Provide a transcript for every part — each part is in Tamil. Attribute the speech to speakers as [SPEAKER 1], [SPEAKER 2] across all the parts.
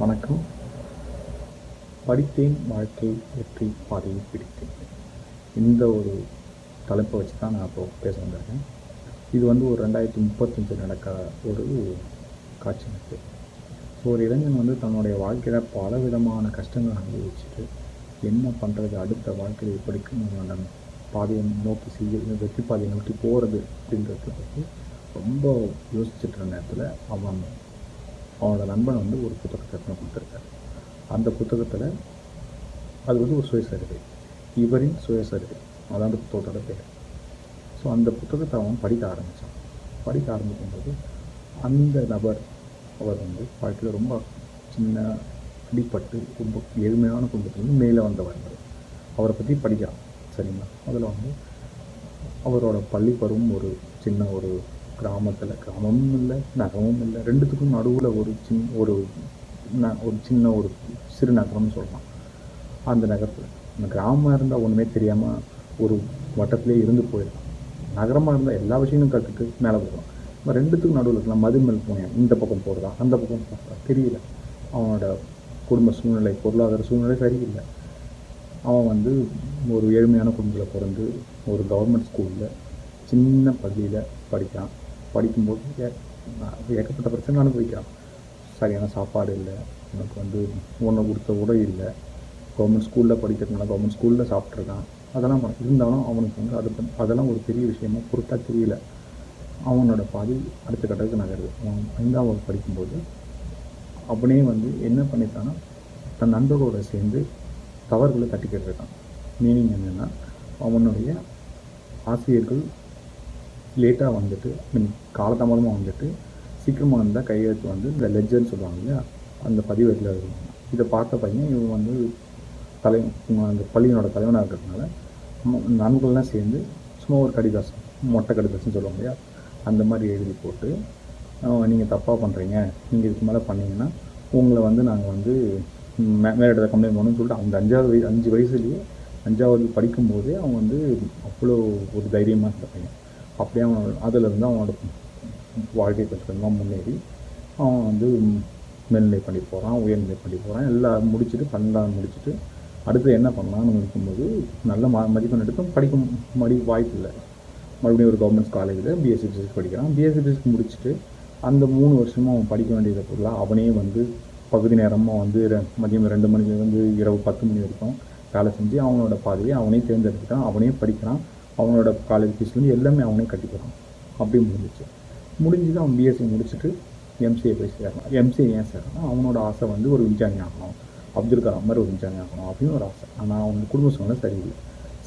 [SPEAKER 1] வணக்கம். படித்தேன் வாழ்க்கை வெற்றி பாதையை பிடித்தேன். இந்த ஒரு தலைப்பை வச்சு தான் நான் இப்போ பேச வந்திருக்கேன். இது வந்து ஒரு ரெண்டாயிரத்தி முப்பத்தஞ்சு நடக்கிற ஒரு காட்சி அமைப்பு. ஸோ ஒரு இளைஞன் வந்து தன்னுடைய வாழ்க்கையில் பல விதமான கஷ்டங்களை அனுபவிச்சுட்டு என்ன பண்ணுறது அடுத்த வாழ்க்கையில் எப்படிக்கு நம்ம பாதையை நோக்கி செய்ய வெற்றி பாதையை நோக்கி போகிறது அப்படின்றத பற்றி ரொம்ப யோசிச்சுட்டு இருந்த நேரத்தில் அவன் அவனோட நண்பன் வந்து ஒரு புத்தகத்தை எடுத்து கொடுத்துருக்காரு. அந்த புத்தகத்தில் அது வந்து ஒரு சுயசரிதை. இவரின் சுயசரிதை. அதான் அந்த புத்தகத்தோட பேர். ஸோ அந்த புத்தகத்தை அவன் படிக்க ஆரம்பித்தான் படிக்க ஆரம்பிக்கும்போது அந்த நபர் அவர் வந்து வாழ்க்கையில் ரொம்ப சின்ன அடிப்பட்டு ரொம்ப எளிமையான குடும்பத்துலேருந்து மேலே வந்தவர் அவரை பற்றி படிக்கலாம் சரிங்களா? அதில் வந்து அவரோட பள்ளி பருவம் ஒரு சின்ன ஒரு கிராமத்தில் கிராமமும் இல்லை நகரமும் இல்லை. ரெண்டுத்துக்கும் நடுவில் ஒரு சின் ஒரு ந- ஒரு சின்ன ஒரு சிறு நகரம்னு சொல்லலாம். அந்த நகரத்தில். அந்த கிராமமாக இருந்தால் ஒன்றுமே தெரியாமல் ஒரு வட்டத்திலே இருந்து போயிடலாம். நகரமாக இருந்தால் எல்லா விஷயங்களும் கற்றுட்டு மேலே போகலாம். இப்போ ரெண்டுத்துக்கும் நடுவில் இருக்கலாம். மதுமல் போனேன் இந்த பக்கம் போகிறதா அந்த பக்கம் போகிறதா தெரியல. அவனோட குடும்ப சூழ்நிலை பொருளாதார சூழ்நிலை சரியில்லை. அவன் வந்து ஒரு ஏழ்மையான குடும்பத்தில் பிறந்து ஒரு கவர்மெண்ட் ஸ்கூலில் சின்ன பள்ளியில் படிக்கிறான். படிக்கும்போது ஏ- ஏகப்பட்ட பிரச்சனை அனுபவிக்கிறான் சரியான சாப்பாடு இல்லை எனக்கு வந்து ஒன்று கொடுத்த உடை இல்லை. கவர்மெண்ட் ஸ்கூலில் படிக்கிறதுனால கவர்மெண்ட் ஸ்கூலில் சாப்பிட்ருக்கான் அதெல்லாம் இருந்தாலும் அவனுக்கு வந்து அது அதெல்லாம் ஒரு பெரிய விஷயமா பொருட்டாக தெரியல. அவனோட பாதி அடுத்த கட்டத்துக்கு நகருது. அவன் ஐந்தாம் வகுப்பு படிக்கும்போது அவனே வந்து என்ன பண்ணிட்டான்னா தன் நண்பர்களோட சேர்ந்து தவறுகளை தட்டிக்கிட்டு இருக்கான். மீனிங் என்னென்னா அவனுடைய ஆசிரியர்கள் லேட்டாக வந்துட்டு மீன் காலதாமதமாக வந்துட்டு சீக்கிரமாக வந்தால் கையெழுத்து வந்து இந்த லெஜர்னு சொல்லுவாங்க இல்லையா? அந்த பதிவேட்டில் எழுதுவாங்க இதை பார்த்த பையன் இவன் வந்து தலை அந்த பள்ளியினோட தலைவனாக இருக்கிறதுனால நண்பர்கள்லாம் சேர்ந்து சும்மா ஒரு கடிதாசம் மொட்டை கடிதாசம்னு சொல்லுவாங்க இல்லையா? அந்த மாதிரி எழுதி போட்டு நீங்கள் தப்பாக பண்ணுறீங்க நீங்கள் இதுக்கு மேலே பண்ணீங்கன்னா உங்களை வந்து நாங்கள் வந்து மே மேலிடத்தை கம்ப்ளைண்ட் பண்ணணும்னு சொல்லிட்டு அந்த அஞ்சாவது வயசு அஞ்சு வயசுலேயே அஞ்சாவது படிக்கும்போதே அவன் வந்து அவ்வளோ ஒரு தைரியமாக இருந்த பையன். அப்படியே அவன் அதிலிருந்து அவனோட வாழ்க்கை கொஞ்சம் கொஞ்சமாக முன்னேறி அவன் வந்து மேல்நிலை பண்ணி போகிறான் உயர்நிலை பண்ணி போகிறான் எல்லாம் முடிச்சுட்டு பன்னெண்டாவது முடிச்சுட்டு அடுத்து என்ன பண்ணலாம்னு இருக்கும்போது நல்ல ம மதிப்பெண் எடுத்தும் படிக்க மடி வாய்ப்பு இல்லை. மறுபடியும் ஒரு கவர்மெண்ட் காலேஜில் பிஎஸ்சி பிசிக்ஸ் படிக்கிறான். பிஎஸ்சி பிசிக்ஸ் முடிச்சுட்டு அந்த மூணு வருஷமும் அவன் படிக்க வேண்டியதை ஃபுல்லாக அவனே வந்து பகுதி நேரமாக வந்து ரெ- மதியம் ரெண்டு மணிலேருந்து இரவு பத்து மணி வரைக்கும் வேலை செஞ்சு அவனோட பாதையை அவனே தேர்ந்தெடுத்துட்டான். அவனே படிக்கிறான். அவனோட காலேஜ் ஃபீஸ்லேருந்து எல்லாமே அவனே கட்டிக்கிறான் அப்படி முடிஞ்சிச்சு. முடிஞ்சது அவன் பிஎஸ்சி முடிச்சுட்டு எம்சிஏ போய் சேரணும். எம்சிஏ ஏன் சேரணும் அவனோட ஆசை வந்து ஒரு விஞ்ஞானி ஆகணும். அப்துல் கலாம் மாதிரி ஒரு விஞ்ஞானி ஆகணும் அப்படின்னு ஒரு ஆசை. ஆனால் அவனுக்கு குடும்ப சூழ்நிலை சரியில்லை.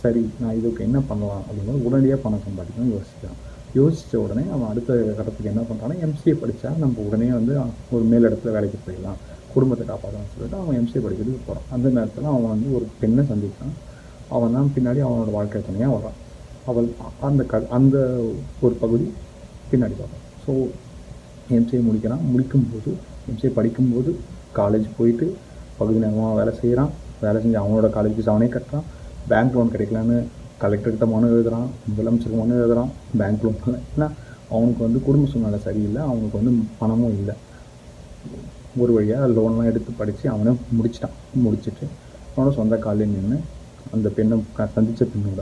[SPEAKER 1] சரி நான் இதுக்கு என்ன பண்ணலாம் அப்படின்னு உடனடியாக பணம் சம்பாதிக்கணும்னு யோசிக்கிறான். யோசித்த உடனே அவன் அடுத்த கட்டத்துக்கு என்ன பண்ணுறான்னா எம்சிஏ படித்தா நம்ம உடனே வந்து ஒரு மேல் இடத்துல வேலைக்கு போயிடலாம். குடும்பத்தை காப்பாற்றலாம்னு சொல்லிட்டு அவன் எம்சிஏ படிக்கிறதுக்கு போகிறான் அந்த நேரத்தில் அவன் வந்து ஒரு பெண்ணை சந்திக்கிறான். அவன் தான் பின்னாடி அவனோட வாழ்க்கை துணையாக வரான் அவள் அந்த க அந்த ஒரு பகுதி பின்னாடி வரும் ஸோ எம்சிஏ முடிக்கிறான். முடிக்கும்போது எம்சிஏ படிக்கும்போது காலேஜ் போயிட்டு பகுதி நேரமாக வேலை செய்கிறான் வேலை செஞ்சு அவனோட காலேஜ் ஃபீஸ் அவனே கட்டுறான். பேங்க் லோன் கிடைக்கலான்னு கலெக்டர்கிட்ட மனு எழுதுறான். முதலமைச்சருக்கு மனு எழுதுறான். பேங்க் லோன் ஏன்னா அவனுக்கு வந்து குடும்ப சூழ்நிலை சரியில்லை. அவனுக்கு வந்து பணமும் இல்லை. ஒரு வழியாக லோன்லாம் எடுத்து படித்து அவனை முடிச்சிட்டான். முடிச்சுட்டு அவனோட சொந்த காலையில் நின்று அந்த பெண்ணை க சந்தித்த பெண்ணோட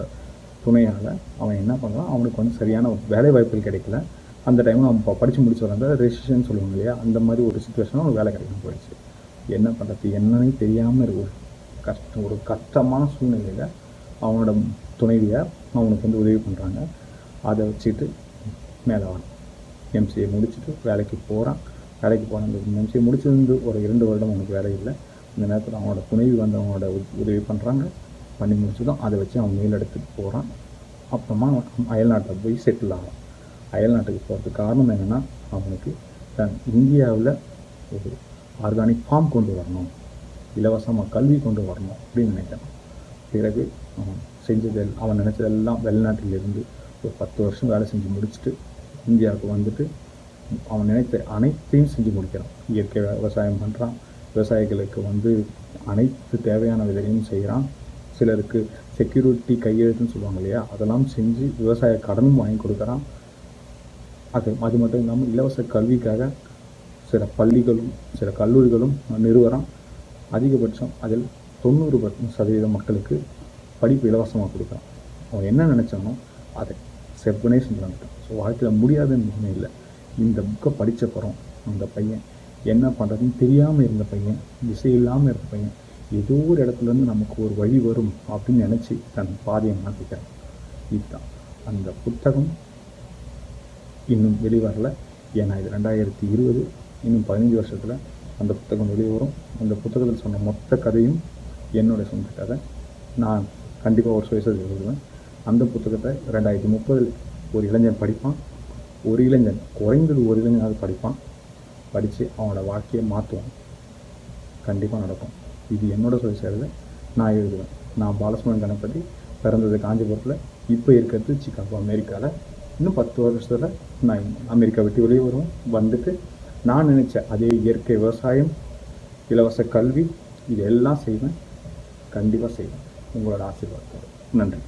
[SPEAKER 1] துணையால் அவன் என்ன பண்ணுறான் அவனுக்கு வந்து சரியான வேலை வாய்ப்புகள் கிடைக்கல. அந்த டைமில் அவன் இப்போ படித்து முடிச்சு வராங்க ரெஜிஸ்ட்ரேஷன் சொல்லுவாங்க இல்லையா? அந்த மாதிரி ஒரு சுச்சுவேஷனும் அவனுக்கு வேலை கிடைக்காம போயிடுச்சு. என்ன பண்ணுறது என்னன்னு தெரியாமல் இருக்கு. ஒரு கஷ்டம் ஒரு கஷ்டமான சூழ்நிலையில் அவனோட துணைவியை அவனுக்கு வந்து உதவி பண்ணுறாங்க அதை வச்சுட்டு மேலே வரான். எம்சிஏ முடிச்சுட்டு வேலைக்கு போகிறான் வேலைக்கு போன அந்த எம்சிஏ முடிச்சிருந்து ஒரு இரண்டு வருடம் அவனுக்கு வேலை இல்லை. இந்த நேரத்தில் அவனோட துணைவி வந்து அவனோட உதவி பண்ணுறாங்க பண்ணி முடிச்சதும் அதை வச்சு அவன் மேல் இடத்துக்கு போகிறான் அப்புறமா அவன் அயல்நாட்டில் போய் செட்டில் ஆகிறான் அயல்நாட்டுக்கு போகிறதுக்கு காரணம் என்னென்னா அவனுக்கு தன் இந்தியாவில் ஒரு ஆர்கானிக் ஃபார்ம் கொண்டு வரணும். இலவசமாக கல்வி கொண்டு வரணும் அப்படின்னு நினைக்கிறான். பிறகு அவன் செஞ்சதெல் அவன் நினச்சதெல்லாம் வெளிநாட்டிலிருந்து ஒரு பத்து வருஷம் வேலை செஞ்சு முடிச்சுட்டு இந்தியாவுக்கு வந்துட்டு அவன் நினைத்த அனைத்தையும் செஞ்சு முடிக்கிறான். இயற்கை விவசாயம் பண்ணுறான் விவசாயிகளுக்கு வந்து அனைத்து தேவையான விதையும் செய்கிறான் சிலருக்கு செக்யூரிட்டி கையெழுத்துன்னு சொல்லுவாங்க இல்லையா? அதெல்லாம் செஞ்சு விவசாய கடனும் வாங்கி கொடுக்குறான். அது அது மட்டும் இல்லாமல் இலவச கல்விக்காக சில பள்ளிகளும் சில கல்லூரிகளும் நிறுவனம் அதிகபட்சம் அதில் தொண்ணூறு பர்சன்ட் சதவீத மக்களுக்கு படிப்பு இலவசமாக கொடுக்குறான். அவன் என்ன நினச்சானோ அதை செப்பனே செஞ்சு வந்துட்டான் ஸோ வாழ்க்கையில் முடியாதுன்னு ஒன்றும் இல்லை. இந்த புக்கை படித்த பிறம் அந்த பையன் என்ன பண்ணுறதுன்னு தெரியாமல் இருந்த பையன் திசை இல்லாமல் இருந்த பையன் ஏதோ ஒரு இடத்துலேருந்து நமக்கு ஒரு வழி வரும் அப்படின்னு நினச்சி தன் பாதையை மாற்றிக்கிறான் இதுதான். அந்த புத்தகம் இன்னும் வெளிவரல. ஏன்னா இது ரெண்டாயிரத்தி இருபது இன்னும் பதினஞ்சு வருஷத்தில் அந்த புத்தகம் வெளியே வரும். அந்த புத்தகத்தில் சொன்ன மொத்த கதையும் என்னுடைய சொந்த கதை. நான் கண்டிப்பாக ஒரு சுயசரி எழுதுவேன். அந்த புத்தகத்தை ரெண்டாயிரத்தி முப்பதில் ஒரு இளைஞன் படிப்பான். ஒரு இளைஞன் குறைந்தது ஒரு இளைஞனாவது படிப்பான். படித்து அவனோட வாழ்க்கையை மாற்றுவான் கண்டிப்பாக நடக்கும். இது என்னோட சுயசரிதை நான் எழுதுவேன். நான் பாலசுமன் கணபதி பிறந்தது காஞ்சிபுரத்தில் இப்போ இருக்கிறது சிக்காகோ அமெரிக்காவில் இன்னும் பத்து வருஷத்தில் நான் அமெரிக்கா விட்டு வெளியே வருவேன். வந்துட்டு நான் நினச்ச அதே இயற்கை விவசாயம் இலவச கல்வி இது எல்லாம் செய்வேன். கண்டிப்பாக செய்வேன். உங்களோட ஆசீர்வாதத்தோடு. நன்றி.